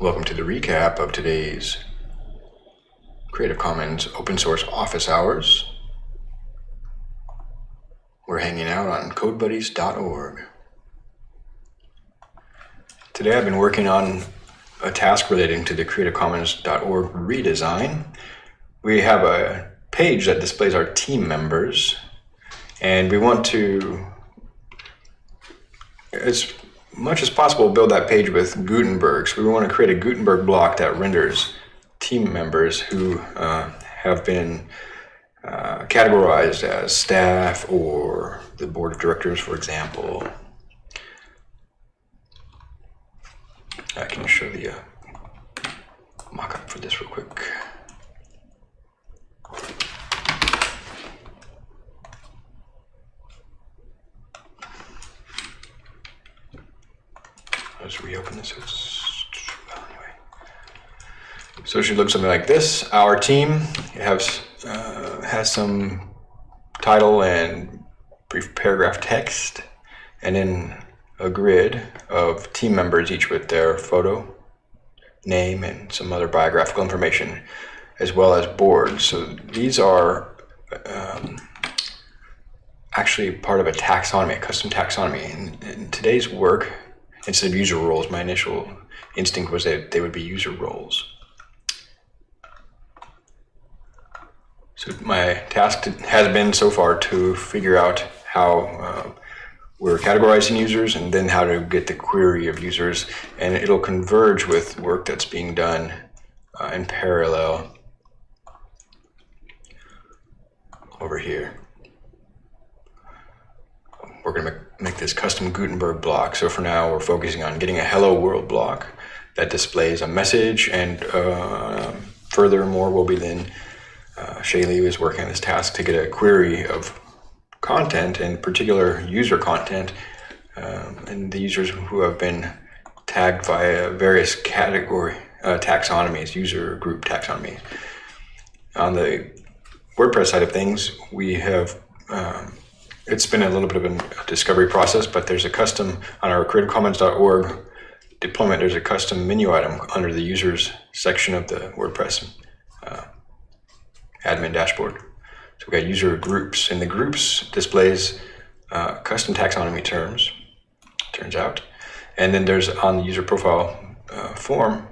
Welcome to the recap of today's Creative Commons open source office hours. We're hanging out on codebuddies.org. Today I've been working on a task relating to the creativecommons.org redesign. We have a page that displays our team members and we want to much as possible build that page with Gutenberg. So we want to create a Gutenberg block that renders team members who uh, have been uh, categorized as staff or the board of directors, for example. I can show the uh, mock-up for this real quick. Let's reopen this. Anyway. So it should look something like this. Our team has, uh, has some title and brief paragraph text, and then a grid of team members, each with their photo, name, and some other biographical information, as well as boards. So these are um, actually part of a taxonomy, a custom taxonomy. In, in today's work, instead of user roles, my initial instinct was that they would be user roles. So my task has been so far to figure out how uh, we're categorizing users and then how to get the query of users. And it'll converge with work that's being done uh, in parallel over here we're going to make this custom Gutenberg block. So for now, we're focusing on getting a hello world block that displays a message. And uh, furthermore, we'll be then, uh, Shaylee is working on this task to get a query of content, in particular user content, um, and the users who have been tagged via various category uh, taxonomies, user group taxonomies. On the WordPress side of things, we have um, it's been a little bit of a discovery process, but there's a custom on our creativecommons.org deployment. There's a custom menu item under the users section of the WordPress uh, admin dashboard. So we got user groups, and the groups displays uh, custom taxonomy terms. Turns out, and then there's on the user profile uh, form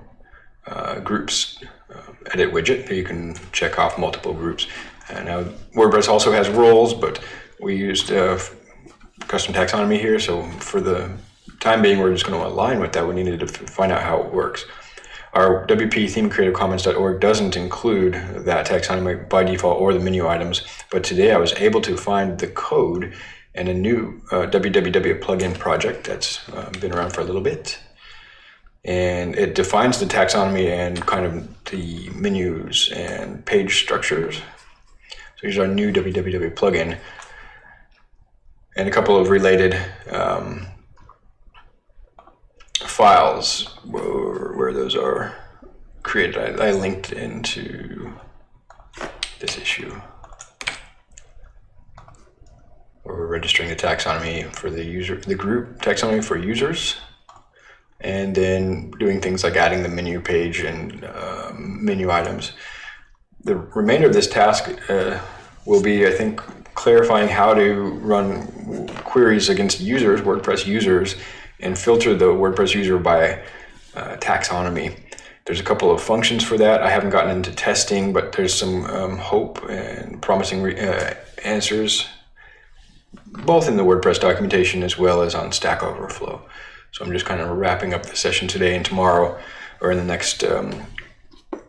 uh, groups uh, edit widget. You can check off multiple groups. And now WordPress also has roles, but we used uh, custom taxonomy here, so for the time being, we're just going to align with that. We needed to find out how it works. Our WP theme doesn't include that taxonomy by default or the menu items, but today I was able to find the code in a new uh, www plugin project that's uh, been around for a little bit. And it defines the taxonomy and kind of the menus and page structures. So here's our new www plugin and a couple of related um, files where, where, those are created. I, I linked into this issue where we're registering the taxonomy for the user, the group taxonomy for users, and then doing things like adding the menu page and uh, menu items. The remainder of this task uh, will be, I think, clarifying how to run queries against users, WordPress users, and filter the WordPress user by uh, taxonomy. There's a couple of functions for that. I haven't gotten into testing, but there's some um, hope and promising uh, answers, both in the WordPress documentation as well as on Stack Overflow. So I'm just kind of wrapping up the session today and tomorrow, or in the next um,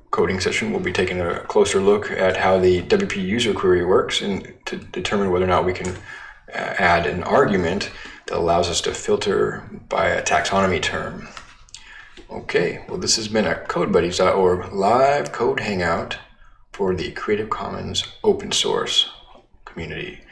coding session, we'll be taking a closer look at how the WP user query works and to determine whether or not we can uh, add an argument that allows us to filter by a taxonomy term. Okay, well this has been a CodeBuddies.org live code hangout for the Creative Commons open source community.